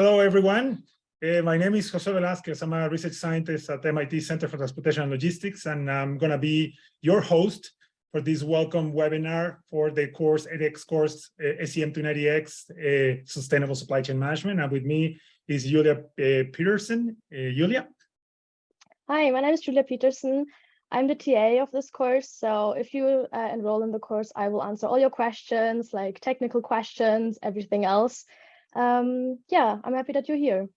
hello, everyone. Uh, my name is Jose Velasquez. I'm a research scientist at MIT Center for Transportation and Logistics, and I'm going to be your host for this welcome webinar for the course edX course uh, SCM290X uh, Sustainable Supply Chain Management. And with me is Julia uh, Peterson. Uh, Julia? Hi, my name is Julia Peterson. I'm the TA of this course. So if you uh, enroll in the course, I will answer all your questions, like technical questions, everything else. Um, yeah, I'm happy that you're here.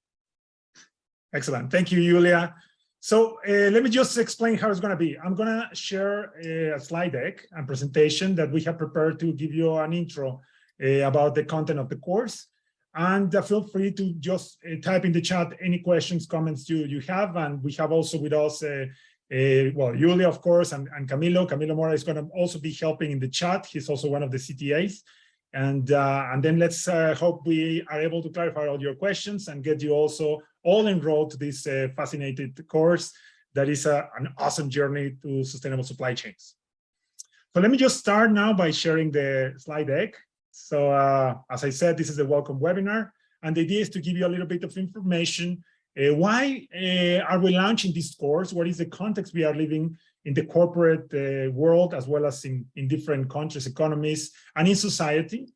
Excellent. Thank you, Julia. So uh, let me just explain how it's going to be. I'm going to share a slide deck and presentation that we have prepared to give you an intro uh, about the content of the course. And uh, feel free to just uh, type in the chat any questions, comments you, you have. And we have also with us, uh, uh, well, Julia, of course, and, and Camilo. Camilo Mora is going to also be helping in the chat. He's also one of the CTAs. And, and then let's hope we are able to clarify all your questions and get you also all enrolled to this uh, fascinating course that is a, an awesome journey to sustainable supply chains. So let me just start now by sharing the slide deck. So uh, as I said, this is a welcome webinar, and the idea is to give you a little bit of information. Uh, why uh, are we launching this course? What is the context we are living in the corporate uh, world, as well as in, in different countries, economies, and in society?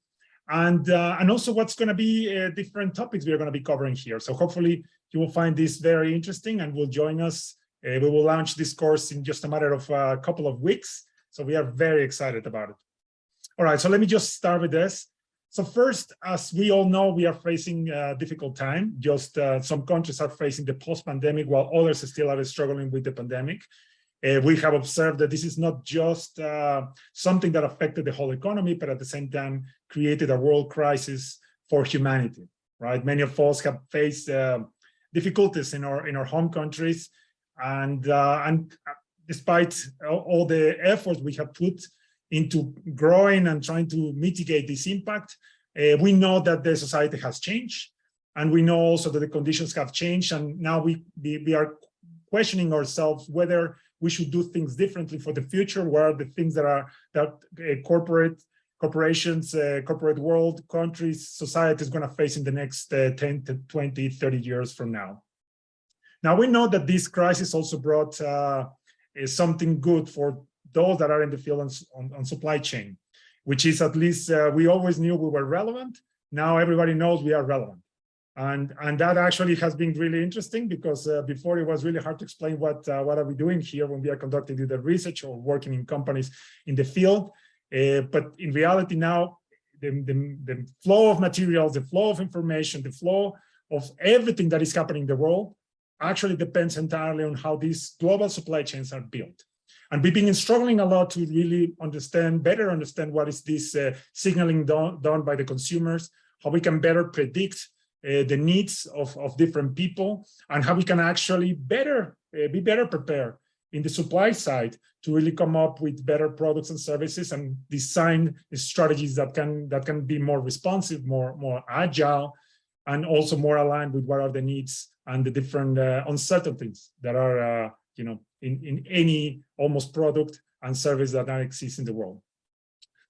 and uh, and also what's going to be uh, different topics we're going to be covering here. So hopefully you will find this very interesting and will join us. Uh, we will launch this course in just a matter of a couple of weeks. So we are very excited about it. All right, so let me just start with this. So first, as we all know, we are facing a difficult time. Just uh, some countries are facing the post-pandemic while others still are struggling with the pandemic. Uh, we have observed that this is not just uh, something that affected the whole economy, but at the same time created a world crisis for humanity, right? Many of us have faced uh, difficulties in our in our home countries, and uh, and despite all the efforts we have put into growing and trying to mitigate this impact, uh, we know that the society has changed, and we know also that the conditions have changed, and now we, we are questioning ourselves whether we should do things differently for the future. What are the things that are that uh, corporate corporations, uh, corporate world, countries, society is going to face in the next uh, 10 to 20, 30 years from now. Now we know that this crisis also brought uh, something good for those that are in the field on, on, on supply chain, which is at least uh, we always knew we were relevant. Now everybody knows we are relevant. And, and that actually has been really interesting because uh, before it was really hard to explain what, uh, what are we doing here when we are conducting the research or working in companies in the field. Uh, but in reality now, the, the, the flow of materials, the flow of information, the flow of everything that is happening in the world actually depends entirely on how these global supply chains are built. And we've been struggling a lot to really understand, better understand what is this uh, signaling done, done by the consumers, how we can better predict uh, the needs of, of different people and how we can actually better uh, be better prepared in the supply side to really come up with better products and services and design strategies that can that can be more responsive, more more agile, and also more aligned with what are the needs and the different uh, uncertainties that are uh, you know in in any almost product and service that now exists in the world.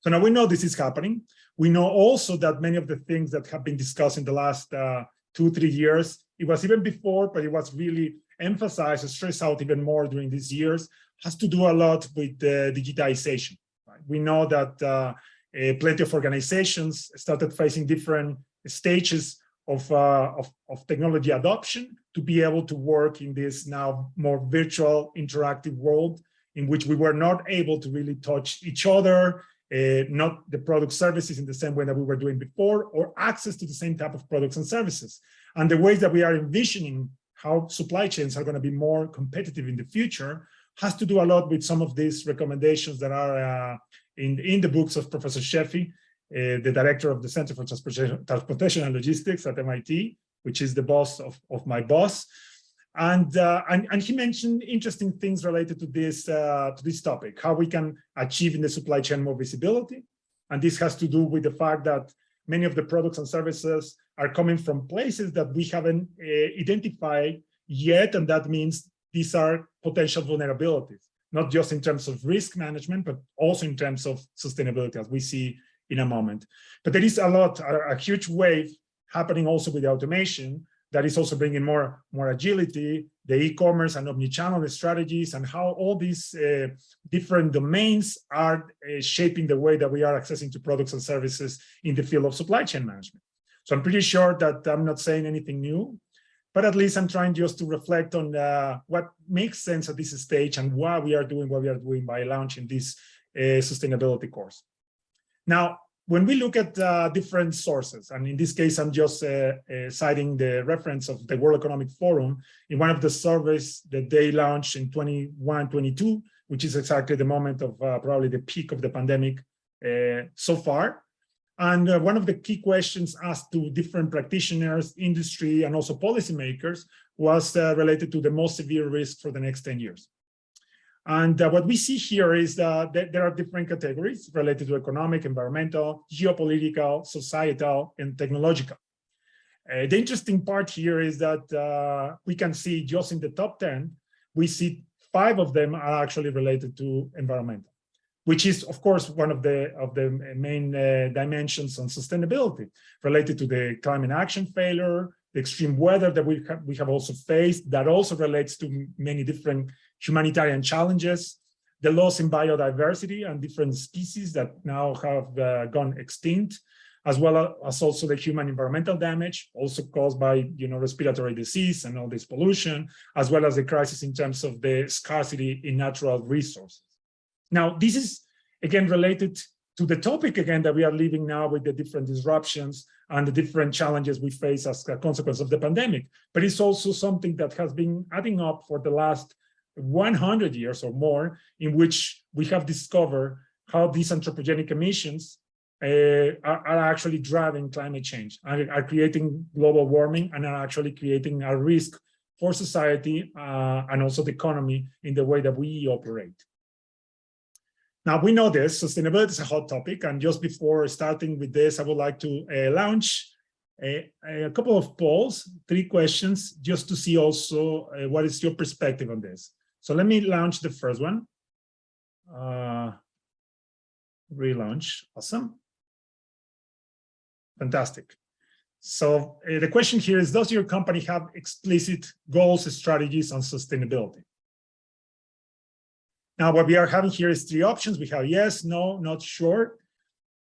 So now we know this is happening. We know also that many of the things that have been discussed in the last uh, two, three years, it was even before, but it was really emphasized and stressed out even more during these years, has to do a lot with uh, digitization. Right? We know that uh, uh, plenty of organizations started facing different stages of, uh, of, of, technology adoption to be able to work in this now more virtual interactive world in which we were not able to really touch each other, uh, not the product services in the same way that we were doing before, or access to the same type of products and services. And the ways that we are envisioning how supply chains are going to be more competitive in the future has to do a lot with some of these recommendations that are uh, in, in the books of Professor Sheffi, uh, the director of the Center for Transportation, Transportation and Logistics at MIT, which is the boss of, of my boss. And, uh, and, and he mentioned interesting things related to this uh, to this topic, how we can achieve in the supply chain more visibility. And this has to do with the fact that many of the products and services are coming from places that we haven't uh, identified yet, and that means these are potential vulnerabilities, not just in terms of risk management, but also in terms of sustainability, as we see in a moment. But there is a lot, a, a huge wave happening also with automation that is also bringing more, more agility, the e-commerce and omni-channel strategies, and how all these uh, different domains are uh, shaping the way that we are accessing to products and services in the field of supply chain management. So I'm pretty sure that I'm not saying anything new, but at least I'm trying just to reflect on uh, what makes sense at this stage and why we are doing what we are doing by launching this uh, sustainability course. Now, when we look at uh, different sources, and in this case, I'm just uh, uh, citing the reference of the World Economic Forum in one of the surveys that they launched in 21, 22, which is exactly the moment of uh, probably the peak of the pandemic uh, so far. And uh, one of the key questions asked to different practitioners, industry, and also policymakers was related to the most severe risk for the next 10 years. And uh, what we see here is that there are different categories related to economic, environmental, geopolitical, societal, and technological. Uh, the interesting part here is that uh, we can see just in the top 10, we see five of them are actually related to environmental, which is, of course, one of the of the main uh, dimensions on sustainability related to the climate action failure, the extreme weather that we we have also faced that also relates to many different humanitarian challenges, the loss in biodiversity and different species that now have uh, gone extinct, as well as also the human environmental damage, also caused by you know respiratory disease and all this pollution, as well as the crisis in terms of the scarcity in natural resources. Now, this is again related to the topic again that we are living now with the different disruptions and the different challenges we face as a consequence of the pandemic. But it's also something that has been adding up for the last 100 years or more in which we have discovered how these anthropogenic emissions uh, are, are, actually driving climate change and are creating global warming and are actually creating a risk for society uh, and also the economy in the way that we operate. Now, we know this, sustainability is a hot topic, and just before starting with this, I would like to uh, launch a, a, couple of polls, three questions, just to see also uh, what is your perspective on this. So let me launch the first one. Uh, relaunch, awesome. Fantastic. So uh, the question here is, does your company have explicit goals, strategies on sustainability? Now, what we are having here is three options. We have yes, no, not sure.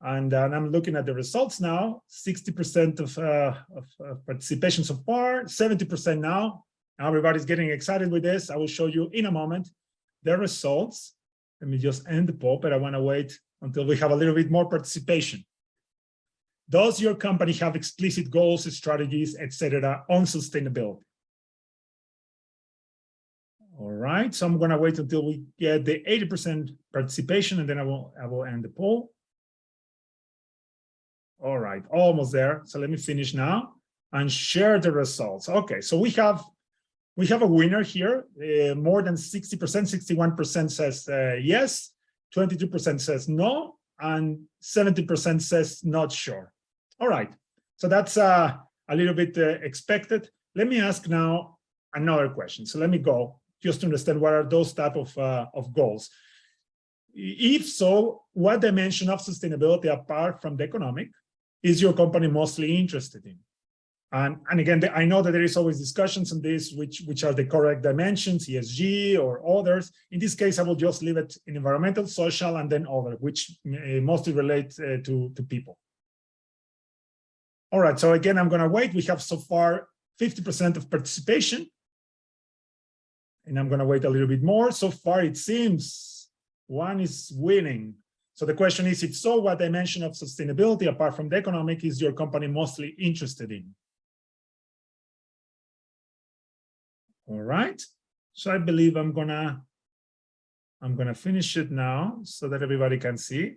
And, uh, and I'm looking at the results now, 60% of, uh, of, of participation so far, 70% now, Everybody's getting excited with this. I will show you in a moment the results. Let me just end the poll, but I want to wait until we have a little bit more participation. Does your company have explicit goals, strategies, etc., on sustainability? All right, so I'm going to wait until we get the 80% participation, and then I will I will end the poll. All right, almost there. So let me finish now and share the results. Okay, so we have we have a winner here. Uh, more than 60%, 61% says uh, yes, 22% says no, and 70% says not sure. All right, so that's uh, a little bit uh, expected. Let me ask now another question. So let me go just to understand what are those type of, uh, of goals. If so, what dimension of sustainability apart from the economic is your company mostly interested in? And, and again, I know that there is always discussions on this, which, which are the correct dimensions, ESG or others. In this case, I will just leave it in environmental, social, and then other, which uh, mostly relate uh, to, to people. All right, so again, I'm going to wait. We have so far 50% of participation. And I'm going to wait a little bit more. So far, it seems one is winning. So the question is, if so, what dimension of sustainability, apart from the economic, is your company mostly interested in? All right. So I believe I'm gonna I'm gonna finish it now so that everybody can see.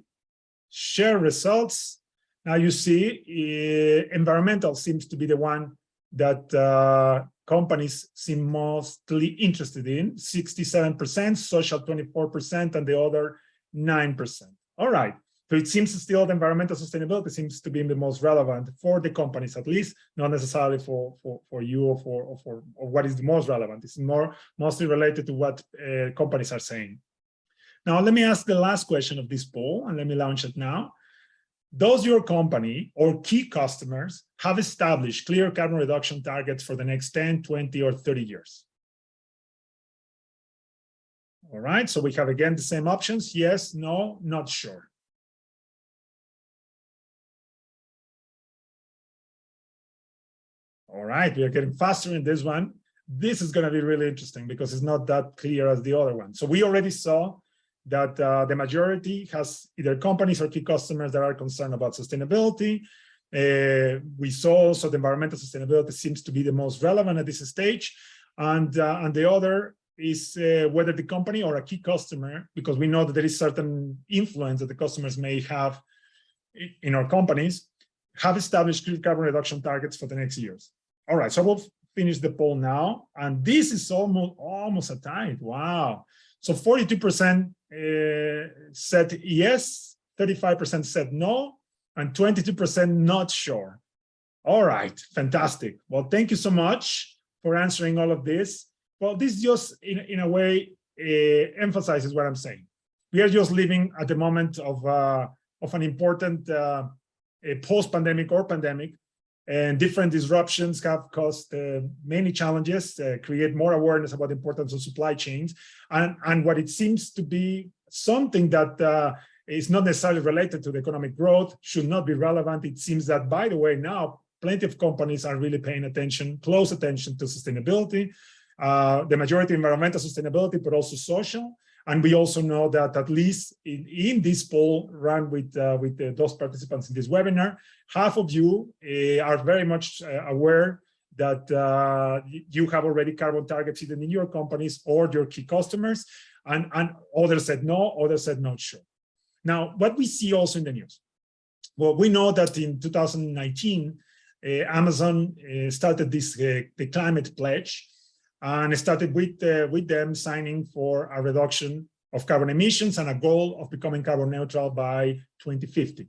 Share results. Now you see uh, environmental seems to be the one that uh, companies seem mostly interested in, 67%, social 24%, and the other 9%. All right. So it seems still the environmental sustainability seems to be the most relevant for the companies, at least, not necessarily for for for you or for or for or what is the most relevant. It's more mostly related to what uh, companies are saying. Now, let me ask the last question of this poll, and let me launch it now. does your company or key customers have established clear carbon reduction targets for the next 10, 20, or 30 years? All right, so we have again the same options. Yes, no, not sure. All right, we are getting faster in this one. This is going to be really interesting because it's not that clear as the other one. So we already saw that uh, the majority has either companies or key customers that are concerned about sustainability. Uh, we saw also the environmental sustainability seems to be the most relevant at this stage. And, uh, and the other is uh, whether the company or a key customer, because we know that there is certain influence that the customers may have in our companies, have established carbon reduction targets for the next years. All right, so we'll finish the poll now. And this is almost, almost a tie. Wow. So 42% uh, said yes, 35% said no, and 22% not sure. All right, fantastic. Well, thank you so much for answering all of this. Well, this just in, in a way uh, emphasizes what I'm saying. We are just living at the moment of, uh, of an important uh, post-pandemic or pandemic and different disruptions have caused uh, many challenges, uh, create more awareness about the importance of supply chains, and, and what it seems to be something that uh, is not necessarily related to the economic growth, should not be relevant. It seems that, by the way, now plenty of companies are really paying attention, close attention to sustainability, uh, the majority environmental sustainability, but also social. And we also know that at least in, in this poll run with, uh, with uh, those participants in this webinar, half of you uh, are very much uh, aware that uh, you have already carbon targets either in your companies or your key customers, and, and others said no, others said not sure. Now, what we see also in the news, well, we know that in 2019, uh, Amazon started this the climate pledge, and started with, uh, with them signing for a reduction of carbon emissions and a goal of becoming carbon neutral by 2050.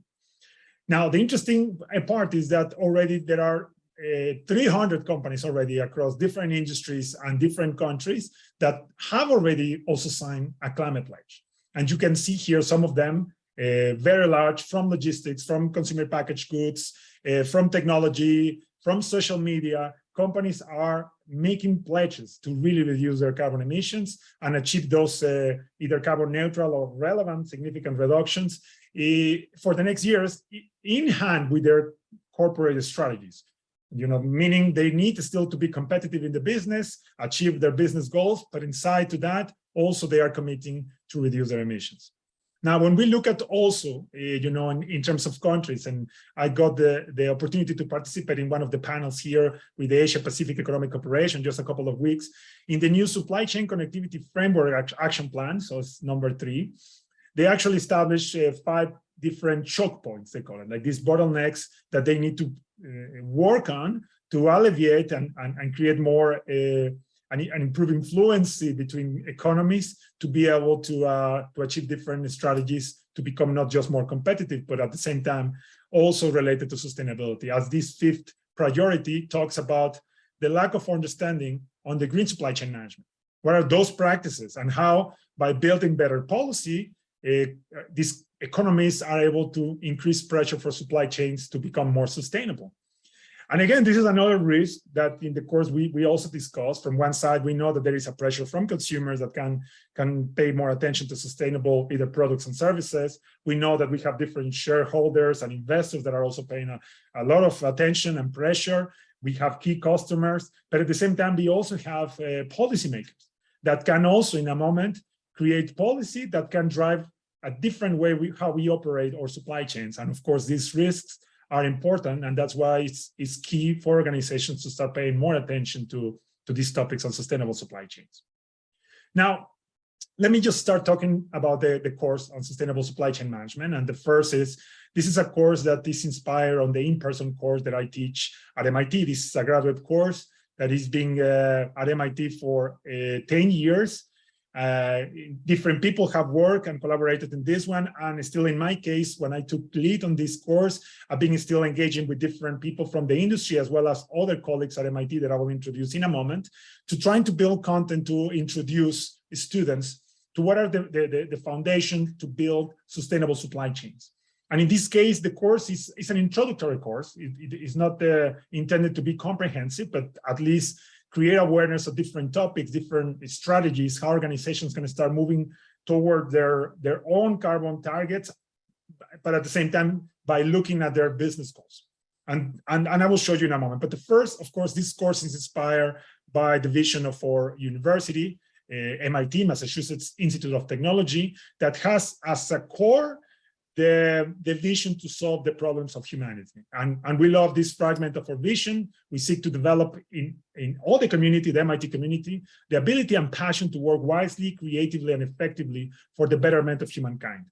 Now, the interesting part is that already there are uh, 300 companies already across different industries and different countries that have already also signed a climate pledge. And you can see here some of them uh, very large from logistics, from consumer packaged goods, uh, from technology, from social media, companies are making pledges to really reduce their carbon emissions and achieve those uh, either carbon neutral or relevant significant reductions uh, for the next years in hand with their corporate strategies. You know meaning they need still to be competitive in the business achieve their business goals but inside to that also they are committing to reduce their emissions now, when we look at also, uh, you know, in, in, terms of countries, and I got the, the opportunity to participate in one of the panels here with the Asia Pacific Economic Cooperation just a couple of weeks in the new supply chain connectivity framework action plan, so it's number three, they actually established uh, five different choke points, they call it, like these bottlenecks that they need to uh, work on to alleviate and, and, and create more uh, and, and improving fluency between economies to be able to uh, to achieve different strategies to become not just more competitive, but at the same time also related to sustainability. As this fifth priority talks about the lack of understanding on the green supply chain management. What are those practices and how by building better policy, uh, these economies are able to increase pressure for supply chains to become more sustainable. And again, this is another risk that in the course we, we also discussed. From one side, we know that there is a pressure from consumers that can, can pay more attention to sustainable either products and services. We know that we have different shareholders and investors that are also paying a, a lot of attention and pressure. We have key customers, but at the same time, we also have uh, policymakers that can also in a moment create policy that can drive a different way we, how we operate our supply chains. And of course, these risks are important. And that's why it's, it's key for organizations to start paying more attention to, to these topics on sustainable supply chains. Now, let me just start talking about the, the course on sustainable supply chain management. And the first is, this is a course that is inspired on the in-person course that I teach at MIT. This is a graduate course that is being uh, at MIT for uh, 10 years. Uh, different people have worked and collaborated in this one. And still in my case, when I took lead on this course, I've been still engaging with different people from the industry as well as other colleagues at MIT that I will introduce in a moment to trying to build content to introduce students to what are the, the, the foundation to build sustainable supply chains. And in this case, the course is, is an introductory course. It, it is not uh, intended to be comprehensive, but at least create awareness of different topics, different strategies, how organizations can start moving toward their, their own carbon targets, but at the same time, by looking at their business goals. And, and, and I will show you in a moment. But the first, of course, this course is inspired by the vision of our university, uh, MIT, Massachusetts Institute of Technology, that has as a core the, the vision to solve the problems of humanity. And, and we love this fragment of our vision. We seek to develop in, in all the community, the MIT community, the ability and passion to work wisely, creatively, and effectively for the betterment of humankind.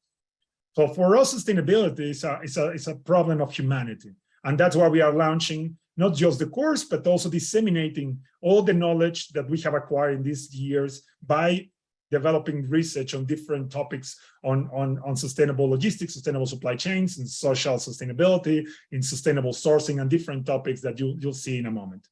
So for us, sustainability is a, is a, is a problem of humanity. And that's why we are launching not just the course, but also disseminating all the knowledge that we have acquired in these years by developing research on different topics on, on, on sustainable logistics, sustainable supply chains, and social sustainability, in sustainable sourcing, and different topics that you, you'll see in a moment.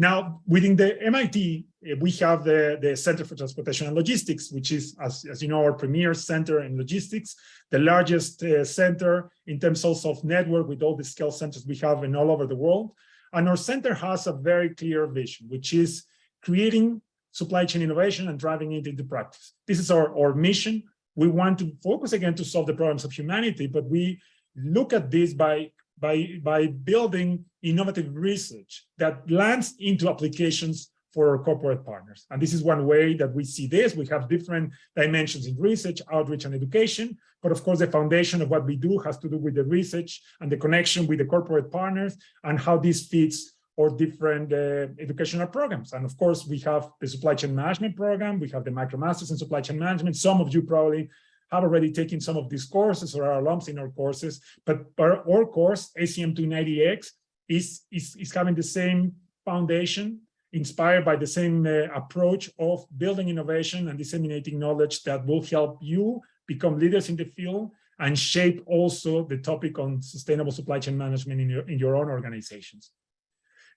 Now, within the MIT, eh, we have the, the Center for Transportation and Logistics, which is, as, as you know, our premier center in logistics, the largest uh, center in terms also of network with all the scale centers we have in all over the world. And our center has a very clear vision, which is creating supply chain innovation and driving it into practice. This is our, our mission. We want to focus again to solve the problems of humanity, but we look at this by, by, by building innovative research that lands into applications for our corporate partners. And this is one way that we see this. We have different dimensions in research, outreach, and education. But of course, the foundation of what we do has to do with the research and the connection with the corporate partners and how this fits or different uh, educational programs. And of course, we have the supply chain management program. We have the MicroMasters in supply chain management. Some of you probably have already taken some of these courses or are alums in our courses, but our, our course, SCM 290X, is, is, is having the same foundation, inspired by the same uh, approach of building innovation and disseminating knowledge that will help you become leaders in the field and shape also the topic on sustainable supply chain management in your, in your own organizations.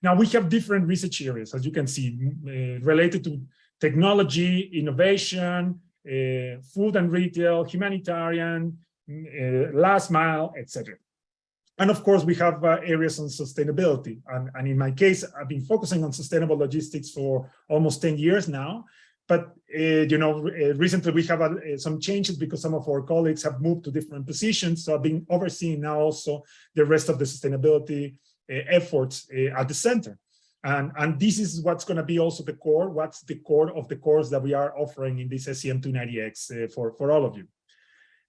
Now we have different research areas, as you can see, uh, related to technology, innovation, uh, food and retail, humanitarian, uh, last mile, etc. And of course, we have uh, areas on sustainability. And, and, in my case, I've been focusing on sustainable logistics for almost 10 years now. But, uh, you know, uh, recently we have uh, some changes because some of our colleagues have moved to different positions. So I've been overseeing now also the rest of the sustainability efforts uh, at the center. And, and this is what's going to be also the core, what's the core of the course that we are offering in this SCM290X uh, for, for all of you.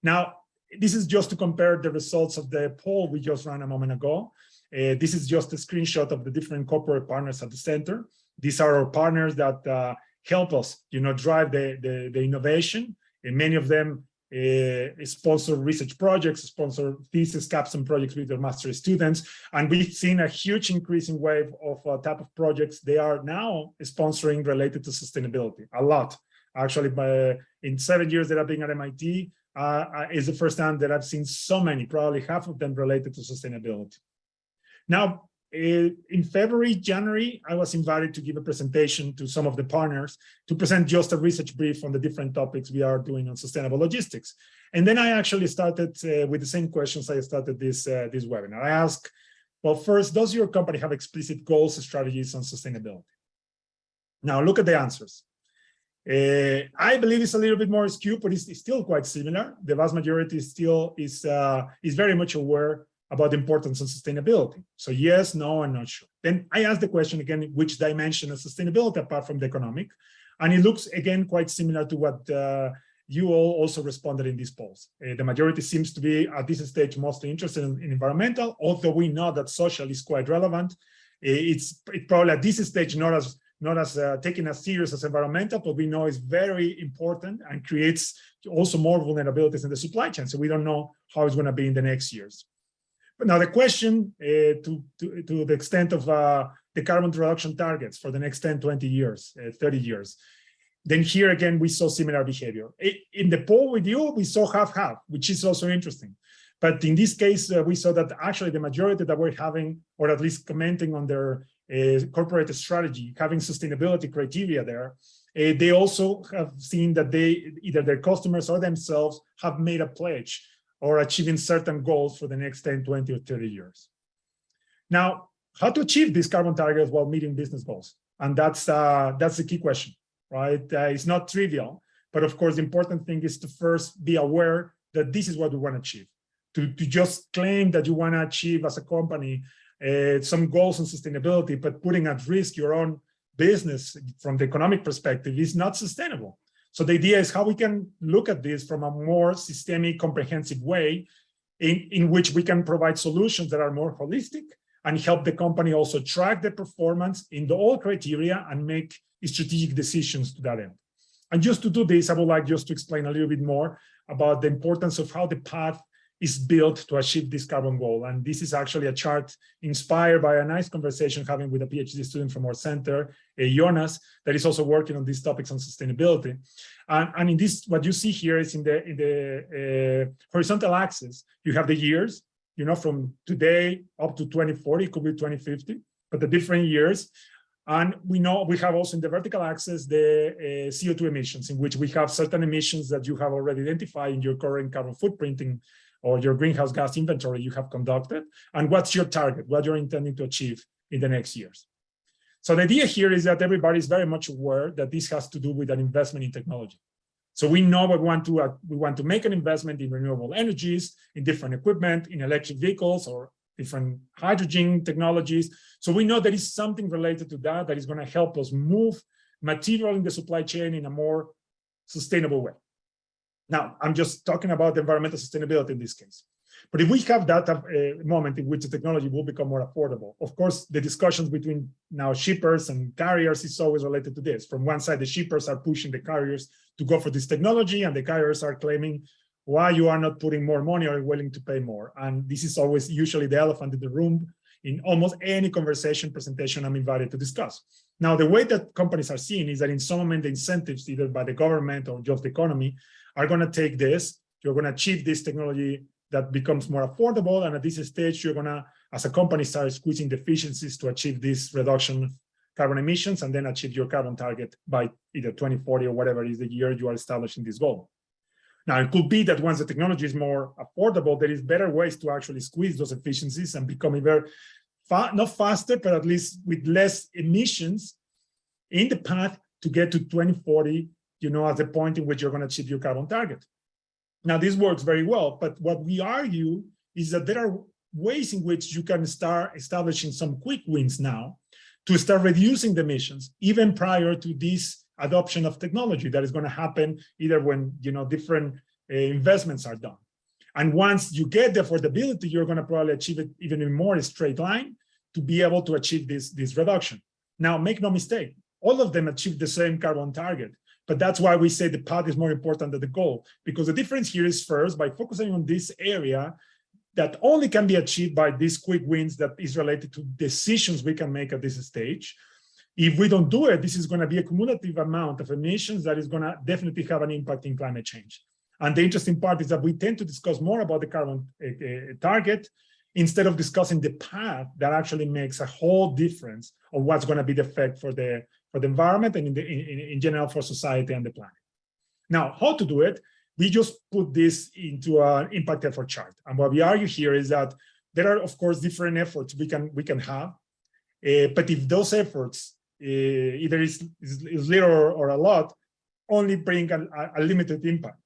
Now, this is just to compare the results of the poll we just ran a moment ago. Uh, this is just a screenshot of the different corporate partners at the center. These are our partners that uh, help us, you know, drive the, the, the innovation. And many of them uh, sponsor research projects, sponsor thesis capstone projects with their master students. And we've seen a huge increasing wave of uh, type of projects they are now sponsoring related to sustainability, a lot. Actually, by, in seven years that I've been at MIT, uh, is the first time that I've seen so many, probably half of them related to sustainability. Now, in February, January, I was invited to give a presentation to some of the partners to present just a research brief on the different topics we are doing on sustainable logistics. And then I actually started uh, with the same questions I started this, uh, this webinar. I asked, well, first, does your company have explicit goals and strategies on sustainability? Now look at the answers. Uh, I believe it's a little bit more skewed, but it's, it's still quite similar. The vast majority still is, uh, is very much aware about the importance of sustainability. So yes, no, I'm not sure. Then I asked the question again, which dimension of sustainability apart from the economic? And it looks again quite similar to what uh, you all also responded in these polls. Uh, the majority seems to be at this stage mostly interested in, in environmental, although we know that social is quite relevant. Uh, it's it probably at this stage not as not as uh, taken as serious as environmental, but we know it's very important and creates also more vulnerabilities in the supply chain. So we don't know how it's going to be in the next years. But now the question uh, to, to, to, the extent of uh, the carbon reduction targets for the next 10, 20 years, uh, 30 years, then here again, we saw similar behavior. In the poll with you, we saw half-half, which is also interesting. But in this case, uh, we saw that actually the majority that were having, or at least commenting on their uh, corporate strategy, having sustainability criteria there, uh, they also have seen that they, either their customers or themselves have made a pledge or achieving certain goals for the next 10, 20, or 30 years. Now, how to achieve these carbon targets while meeting business goals? And that's uh, that's the key question, right? Uh, it's not trivial, but of course, the important thing is to first be aware that this is what we want to achieve. To, to just claim that you want to achieve as a company uh, some goals on sustainability, but putting at risk your own business from the economic perspective is not sustainable. So the idea is how we can look at this from a more systemic, comprehensive way in, in which we can provide solutions that are more holistic and help the company also track the performance in the all criteria and make strategic decisions to that end. And just to do this, I would like just to explain a little bit more about the importance of how the path is built to achieve this carbon goal. And this is actually a chart inspired by a nice conversation having with a PhD student from our center, uh, Jonas, that is also working on these topics on sustainability. And, and in this, what you see here is in the, in the uh, horizontal axis, you have the years, you know, from today up to 2040, it could be 2050, but the different years. And we know we have also in the vertical axis the uh, CO2 emissions, in which we have certain emissions that you have already identified in your current carbon footprinting or your greenhouse gas inventory you have conducted, and what's your target, what you're intending to achieve in the next years. So the idea here is that everybody is very much aware that this has to do with an investment in technology. So we know we want to uh, we want to make an investment in renewable energies, in different equipment, in electric vehicles or different hydrogen technologies. So we know there is something related to that that is going to help us move material in the supply chain in a more sustainable way. Now, I'm just talking about environmental sustainability in this case. But if we have that uh, moment in which the technology will become more affordable, of course, the discussions between now shippers and carriers is always related to this. From one side, the shippers are pushing the carriers to go for this technology, and the carriers are claiming why you are not putting more money or willing to pay more. And this is always usually the elephant in the room in almost any conversation presentation I'm invited to discuss. Now, the way that companies are seen is that in some moment the incentives, either by the government or just the economy, are going to take this, you're going to achieve this technology that becomes more affordable. And at this stage, you're going to, as a company, start squeezing the efficiencies to achieve this reduction of carbon emissions and then achieve your carbon target by either 2040 or whatever is the year you are establishing this goal. Now, it could be that once the technology is more affordable, there is better ways to actually squeeze those efficiencies and become even fa not faster, but at least with less emissions in the path to get to 2040 you know, at the point in which you're going to achieve your carbon target. Now, this works very well, but what we argue is that there are ways in which you can start establishing some quick wins now to start reducing the emissions, even prior to this adoption of technology that is going to happen either when, you know, different uh, investments are done. And once you get the affordability, you're going to probably achieve it even in more straight line to be able to achieve this, this reduction. Now, make no mistake, all of them achieve the same carbon target, but that's why we say the path is more important than the goal, because the difference here is first, by focusing on this area, that only can be achieved by these quick wins that is related to decisions we can make at this stage. If we don't do it, this is going to be a cumulative amount of emissions that is going to definitely have an impact in climate change. And the interesting part is that we tend to discuss more about the carbon uh, target instead of discussing the path that actually makes a whole difference of what's going to be the effect for the for the environment and in, the, in, in general for society and the planet. Now, how to do it? We just put this into an impact effort chart. And what we argue here is that there are, of course, different efforts we can we can have. Uh, but if those efforts, Uh, either is, is, is, little or, or, a lot, only bring a, a, limited impact,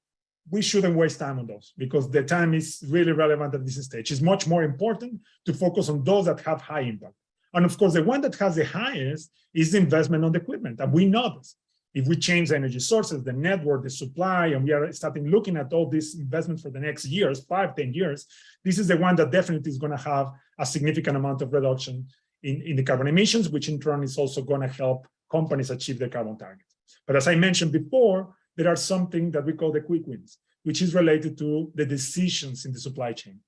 we shouldn't waste time on those because the time is really relevant at this stage. It's much more important to focus on those that have high impact. And of course, the one that has the highest is investment on the equipment. And we know this. If we change energy sources, the network, the supply, and we are starting looking at all these investments for the next years, five, ten years, this is the one that definitely is going to have a significant amount of reduction in, in the carbon emissions, which in turn is also going to help companies achieve their carbon targets. But as I mentioned before, there are something that we call the quick wins, which is related to the decisions in the supply chain.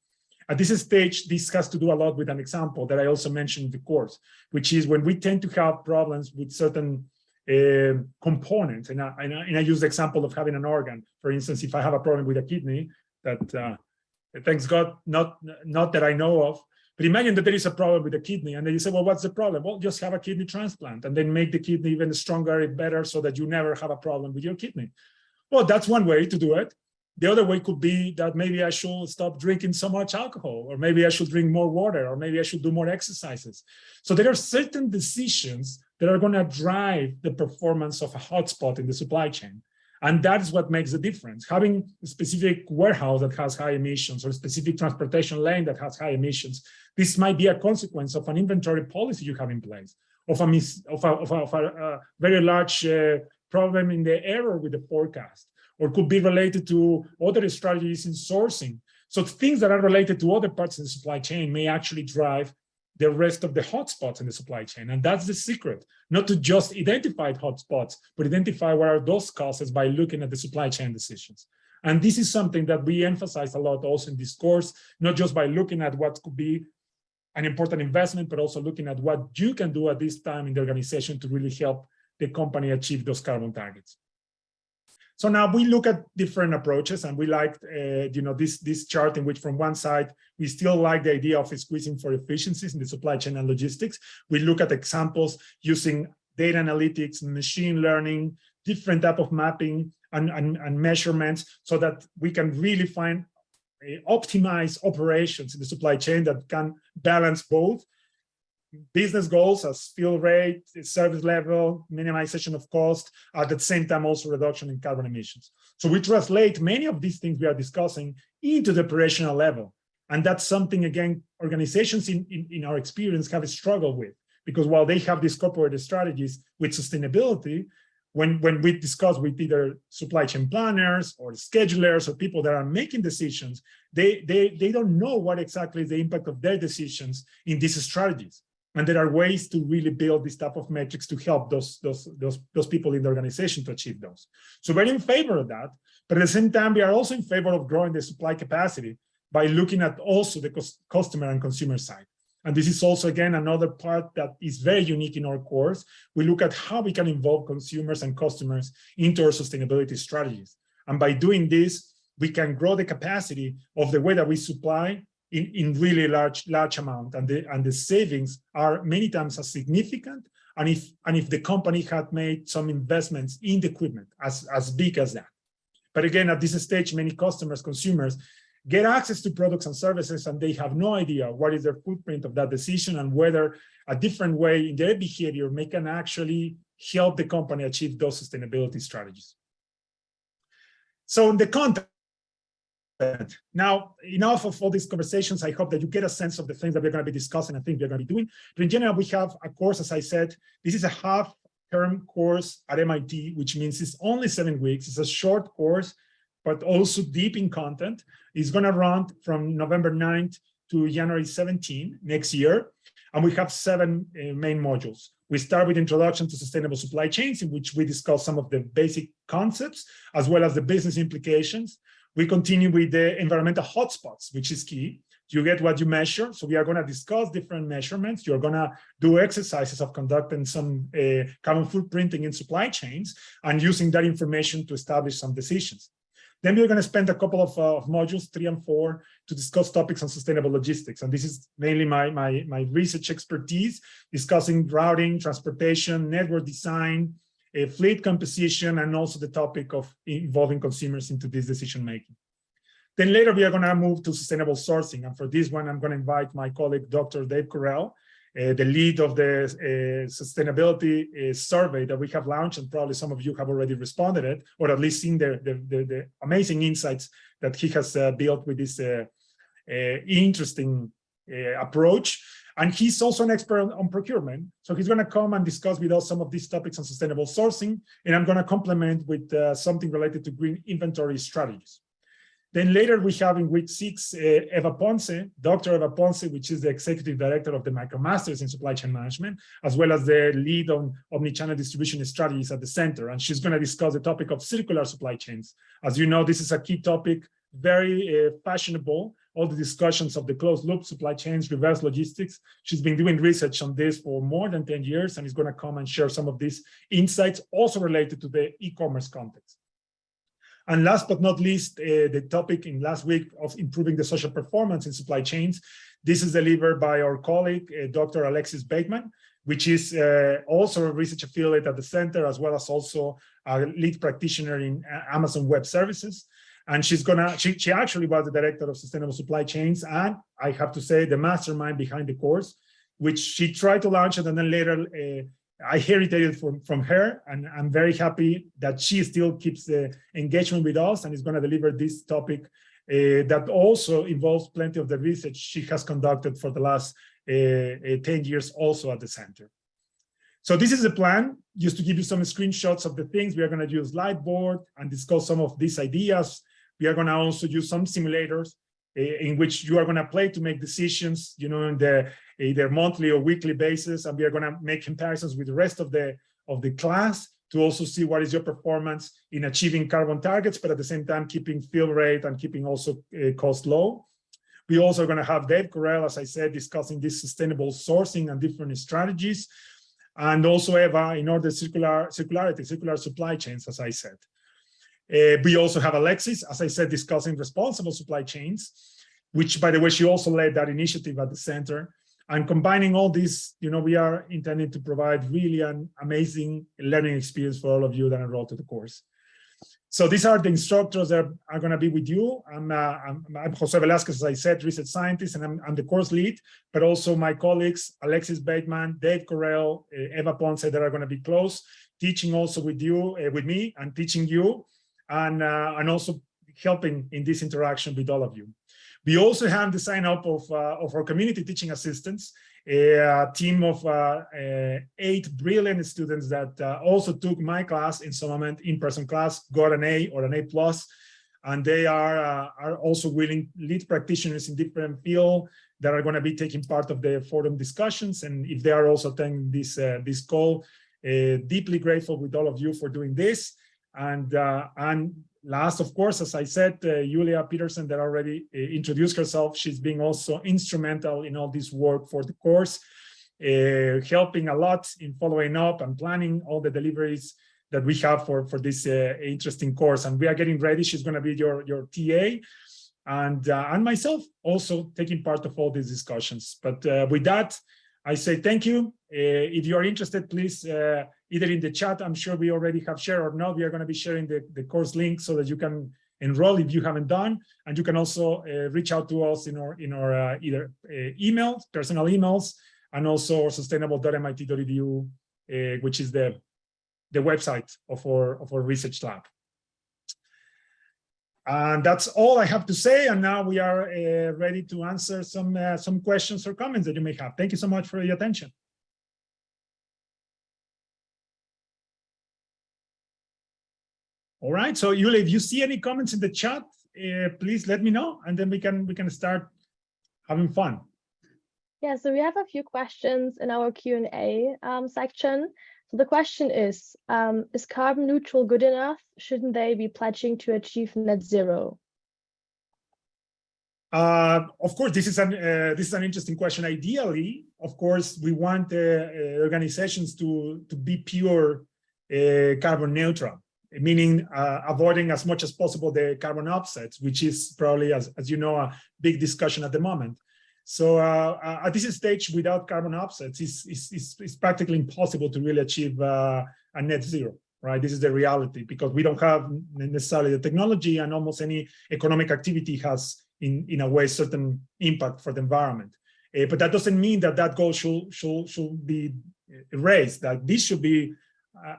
At this stage, this has to do a lot with an example that I also mentioned in the course, which is when we tend to have problems with certain uh, components. And I, and, I, and I, use the example of having an organ. For instance, if I have a problem with a kidney, that uh, thanks God, not, not that I know of, but imagine that there is a problem with the kidney and then you say, well, what's the problem? Well, just have a kidney transplant and then make the kidney even stronger and better so that you never have a problem with your kidney. Well, that's one way to do it. The other way could be that maybe I should stop drinking so much alcohol, or maybe I should drink more water, or maybe I should do more exercises. So there are certain decisions that are going to drive the performance of a hotspot in the supply chain. And that is what makes the difference. Having a specific warehouse that has high emissions or a specific transportation lane that has high emissions, this might be a consequence of an inventory policy you have in place, of a, mis of a, of a, of a, a very large uh, problem in the error with the forecast, or could be related to other strategies in sourcing. So things that are related to other parts of the supply chain may actually drive the rest of the hotspots in the supply chain. And that's the secret, not to just identify hotspots, but identify what are those causes by looking at the supply chain decisions. And this is something that we emphasize a lot also in this course, not just by looking at what could be an important investment, but also looking at what you can do at this time in the organization to really help the company achieve those carbon targets. So now we look at different approaches and we like, uh, you know, this, this chart in which from one side, we still like the idea of squeezing for efficiencies in the supply chain and logistics. We look at examples using data analytics, machine learning, different type of mapping and, and, and measurements so that we can really find optimize operations in the supply chain that can balance both business goals as fill rate, service level, minimization of cost, at the same time also reduction in carbon emissions. So we translate many of these things we are discussing into the operational level. And that's something, again, organizations in, in, in our experience have struggled with, because while they have these corporate strategies with sustainability, when, when we discuss with either supply chain planners or schedulers or people that are making decisions, they, they, they don't know what exactly is the impact of their decisions in these strategies. And there are ways to really build this type of metrics to help those, those, those, those people in the organization to achieve those. So we're in favor of that. But at the same time, we are also in favor of growing the supply capacity by looking at also the customer and consumer side. And this is also, again, another part that is very unique in our course. We look at how we can involve consumers and customers into our sustainability strategies. And by doing this, we can grow the capacity of the way that we supply in, in really large, large amount. And the, and the savings are many times as significant. And if, and if the company had made some investments in the equipment as, as big as that. But again, at this stage, many customers, consumers get access to products and services and they have no idea what is their footprint of that decision and whether a different way in their behavior may can actually help the company achieve those sustainability strategies. So in the content, now, enough of all these conversations. I hope that you get a sense of the things that we're going to be discussing and things we're going to be doing. But in general, we have a course, as I said, this is a half term course at MIT, which means it's only seven weeks. It's a short course, but also deep in content. is going to run from November 9th to January 17 next year. And we have seven uh, main modules. We start with introduction to sustainable supply chains, in which we discuss some of the basic concepts, as well as the business implications. We continue with the environmental hotspots, which is key. You get what you measure. So we are going to discuss different measurements. You're going to do exercises of conducting some uh, carbon footprinting in supply chains and using that information to establish some decisions. Then we're going to spend a couple of, uh, of, modules, three and four, to discuss topics on sustainable logistics. And this is mainly my, my, my research expertise, discussing routing, transportation, network design, a fleet composition, and also the topic of involving consumers into this decision making. Then later we are going to move to sustainable sourcing. And for this one, I'm going to invite my colleague, Dr. Dave Correll, uh, the lead of the uh, sustainability uh, survey that we have launched, and probably some of you have already responded it, or at least seen the, the, the, the amazing insights that he has uh, built with this uh, interesting approach. And he's also an expert on, on procurement. So he's going to come and discuss with us some of these topics on sustainable sourcing. And I'm going to complement with something related to green inventory strategies. Then later we have in week six, uh, Eva Ponce, Dr. Eva Ponce, which is the executive director of the MicroMasters in supply chain management, as well as the lead on omnichannel distribution strategies at the center. And she's going to discuss the topic of circular supply chains. As you know, this is a key topic, very uh, fashionable all the discussions of the closed loop supply chains, reverse logistics. She's been doing research on this for more than 10 years and is going to come and share some of these insights also related to the e-commerce context. And last but not least, uh, the topic in last week of improving the social performance in supply chains. This is delivered by our colleague, uh, Dr. Alexis Bateman, which is uh, also a research affiliate at the center, as well as also a lead practitioner in Amazon Web Services. And she's gonna, she, she actually was the director of sustainable supply chains. And I have to say the mastermind behind the course, which she tried to launch and then later uh, I inherited it from, from her. And I'm very happy that she still keeps the engagement with us and is gonna deliver this topic uh, that also involves plenty of the research she has conducted for the last uh, uh, 10 years also at the center. So this is the plan, just to give you some screenshots of the things. We are going to use Lightboard and discuss some of these ideas. We are going to also use some simulators in which you are going to play to make decisions, you know, in the either monthly or weekly basis. And we are going to make comparisons with the rest of the of the class to also see what is your performance in achieving carbon targets, but at the same time, keeping fill rate and keeping also uh, cost low. We also are going to have Dave Correll, as I said, discussing this sustainable sourcing and different strategies. And also Eva in order circular circularity, circular supply chains, as I said. Uh, we also have Alexis, as I said, discussing responsible supply chains, which by the way, she also led that initiative at the center. And combining all this, you know, we are intending to provide really an amazing learning experience for all of you that enroll to the course. So these are the instructors that are going to be with you. I'm, uh, I'm, I'm, Jose Velasquez, as I said, research scientist, and I'm, I'm, the course lead, but also my colleagues, Alexis Bateman, Dave Correll, uh, Eva Ponce, that are going to be close, teaching also with you, uh, with me, and teaching you, and, uh, and also helping in this interaction with all of you. We also have the sign up of, uh, of our community teaching assistants, a team of uh, uh, eight brilliant students that uh, also took my class in some moment in-person class, got an A or an A plus, and they are uh, are also willing lead practitioners in different field that are going to be taking part of the forum discussions. And if they are also attending this uh, this call, deeply grateful with all of you for doing this. And and last, of course, as I said, uh, Julia Peterson that already uh, introduced herself, she's being also instrumental in all this work for the course, uh, helping a lot in following up and planning all the deliveries that we have for, for this uh, interesting course. And we are getting ready. She's going to be your, your TA and, uh, and myself also taking part of all these discussions. But uh, with that, I say thank you. if you are interested, please either in the chat, I'm sure we already have shared or not, we are going to be sharing the, the course link so that you can enroll if you haven't done. And you can also uh, reach out to us in our, in our uh, either uh, emails, personal emails, and also sustainable.mit.edu, uh, which is the, the website of our, of our research lab. And that's all I have to say. And now we are uh, ready to answer some, uh, some questions or comments that you may have. Thank you so much for your attention. All right. So Yuli, if you see any comments in the chat, uh, please let me know, and then we can we can start having fun. Yeah. So we have a few questions in our Q and A um, section. So the question is: um, Is carbon neutral good enough? Shouldn't they be pledging to achieve net zero? Uh, of course, this is an uh, this is an interesting question. Ideally, of course, we want uh, uh organizations to to be pure uh, carbon neutral meaning uh, avoiding as much as possible the carbon offsets, which is probably, as, as you know, a big discussion at the moment. So uh, uh at this stage, without carbon offsets, it's, it's, it's, practically impossible to really achieve uh, a net zero, right? This is the reality because we don't have necessarily the technology and almost any economic activity has in, in a way certain impact for the environment. Uh, but that doesn't mean that that goal should, should, should be erased, that this should be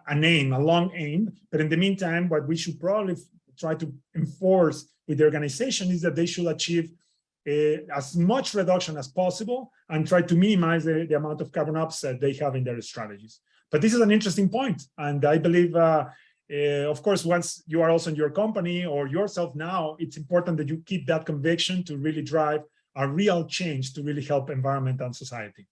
an aim, a long aim. But in the meantime, what we should probably try to enforce with the organization is that they should achieve uh, as much reduction as possible and try to minimize the, the, amount of carbon offset they have in their strategies. But this is an interesting point, and I believe, uh, uh, of course, once you are also in your company or yourself now, it's important that you keep that conviction to really drive a real change to really help environment and society.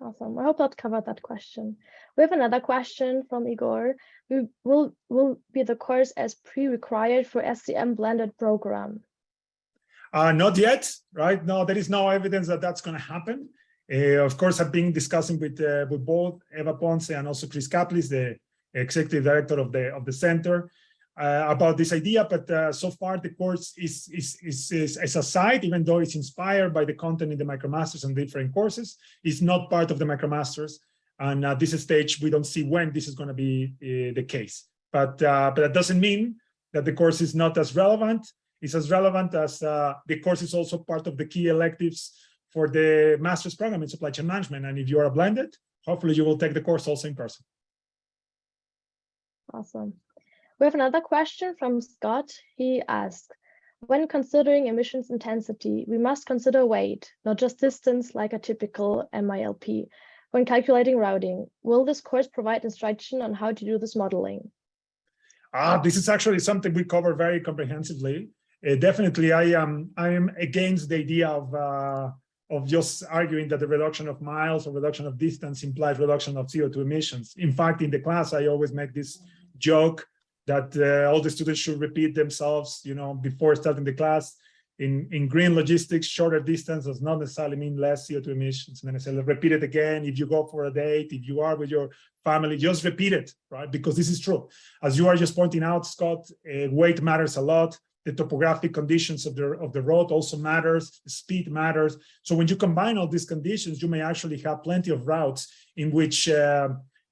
Awesome. I hope that covered that question. We have another question from Igor. Will will be the course as pre-required for SCM blended program? Uh, not yet, right? No, there is no evidence that that's going to happen. Uh, of course, I've been discussing with uh, with both Eva Ponce and also Chris Caplice, the executive director of the of the center about this idea, but uh, so far the course is, is, is, is, is a site, even though it's inspired by the content in the MicroMasters and different courses, it's not part of the MicroMasters. And at this stage, we don't see when this is going to be uh, the case. But, uh, but that doesn't mean that the course is not as relevant. It's as relevant as uh, the course is also part of the key electives for the master's program in supply chain management. And if you are a blended, hopefully you will take the course also in person. Awesome. We have another question from Scott. He asked, when considering emissions intensity, we must consider weight, not just distance like a typical MILP. When calculating routing, will this course provide instruction on how to do this modeling? Ah, this is actually something we cover very comprehensively. Uh, definitely, I am I am against the idea of uh, of just arguing that the reduction of miles or reduction of distance implies reduction of CO2 emissions. In fact, in the class, I always make this joke that uh, all the students should repeat themselves, you know, before starting the class. In, in green logistics, shorter distance does not necessarily mean less CO2 emissions. And then I said, repeat it again. If you go for a date, if you are with your family, just repeat it, right? Because this is true. As you are just pointing out, Scott, uh, weight matters a lot. The topographic conditions of the, of the road also matters, speed matters. So when you combine all these conditions, you may actually have plenty of routes in which uh,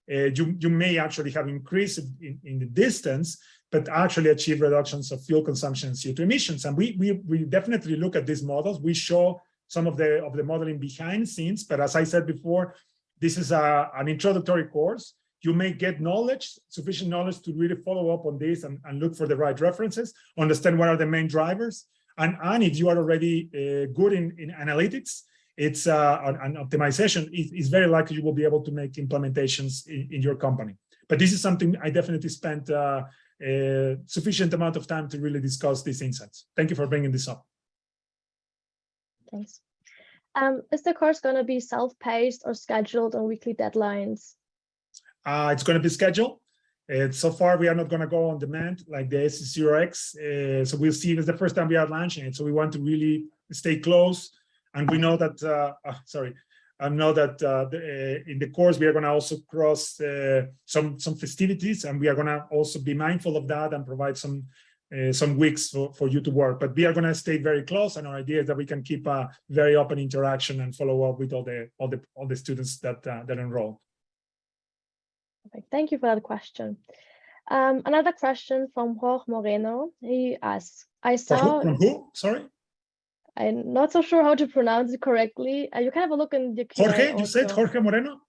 you, you may actually have increased in, in the distance, but actually achieve reductions of fuel consumption and CO2 emissions. And we, we, we definitely look at these models. We show some of the, of the modeling behind scenes, but as I said before, this is a, an introductory course. You may get knowledge, sufficient knowledge to really follow up on this and, and look for the right references, understand what are the main drivers. And, and if you are already uh, good in, in analytics, it's uh, an, an optimization, it's very likely you will be able to make implementations in, in your company. But this is something I definitely spent uh, a sufficient amount of time to really discuss these insights. Thank you for bringing this up. Thanks. Um, is the course going to be self-paced or scheduled on weekly deadlines? Uh, it's going to be scheduled. Uh, so far, we are not going to go on demand like the SC0X. Uh, so we'll see. It's the first time we are launching it. So we want to really stay close. And we know that, uh, uh sorry, I know that uh, the, uh, in the course, we are going to also cross uh, some some festivities, and we are going to also be mindful of that and provide some uh, some weeks for, for you to work. But we are going to stay very close, and our idea is that we can keep a very open interaction and follow up with all the all the all the students that uh, that enroll. Okay, thank you for that question. Um, another question from Jorge Moreno. He asks, "I saw." From who? Sorry. I'm not so sure how to pronounce it correctly. Uh, you can have a look in the Jorge, you said Jorge Moreno?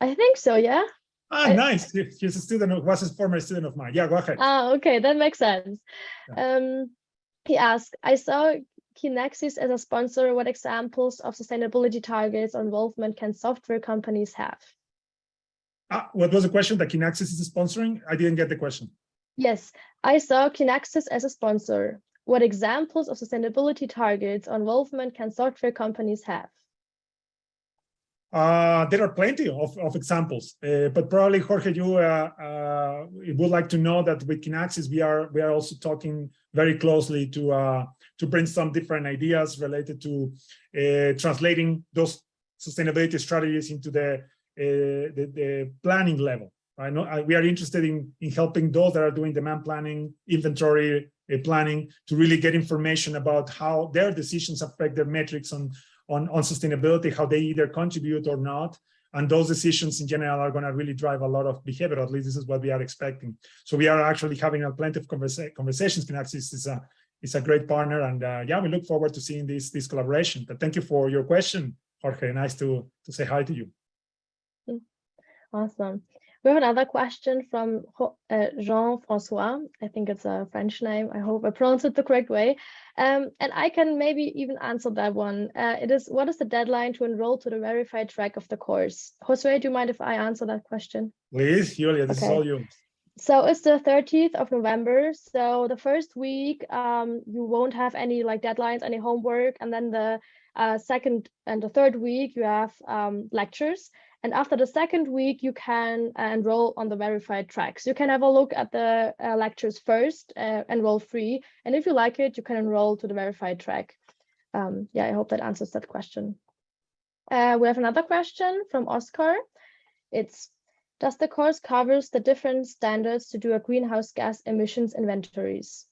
I think so, yeah. Ah, I, nice. He's a student, was a former student of mine. Yeah, go ahead. Ah, okay, that makes sense. Yeah. Um, he asked, I saw Kinaxis as a sponsor. What examples of sustainability targets or involvement can software companies have? Ah, what was the question that Kinaxis is sponsoring? I didn't get the question. Yes, I saw Kinaxis as a sponsor. What examples of sustainability targets or involvement can software companies have? Uh, there are plenty of, of examples, uh, but probably Jorge, you uh, uh would like to know that with Kinaxis, we are we are also talking very closely to uh, to bring some different ideas related to uh, translating those sustainability strategies into the the, the planning level. I know we are interested in in helping those that are doing demand planning, inventory planning to really get information about how their decisions affect their metrics on, on, on sustainability, how they either contribute or not. And those decisions in general are going to really drive a lot of behavior. At least this is what we are expecting. So we are actually having a plenty of conversa conversations. Kinaxis is a is a great partner, and uh, yeah, we look forward to seeing this this collaboration. But thank you for your question, Jorge. Nice to to say hi to you. Awesome. We have another question from uh, Jean-Francois. I think it's a French name. I hope I pronounce it the correct way. Um, and I can maybe even answer that one. Uh, it is, what is the deadline to enroll to the verified track of the course? Josue, do you mind if I answer that question? Please, Julia, this okay. is all you. So it's the 30th of November. So the first week, um, you won't have any like deadlines, any homework. And then the uh, second and the third week, you have um, lectures. And after the second week, you can uh, enroll on the verified tracks. You can have a look at the uh, lectures first, uh, enroll free. And if you like it, you can enroll to the verified track. Um, yeah, I hope that answers that question. Uh, we have another question from Oscar. It's, does the course covers the different standards to do a greenhouse gas emissions inventories?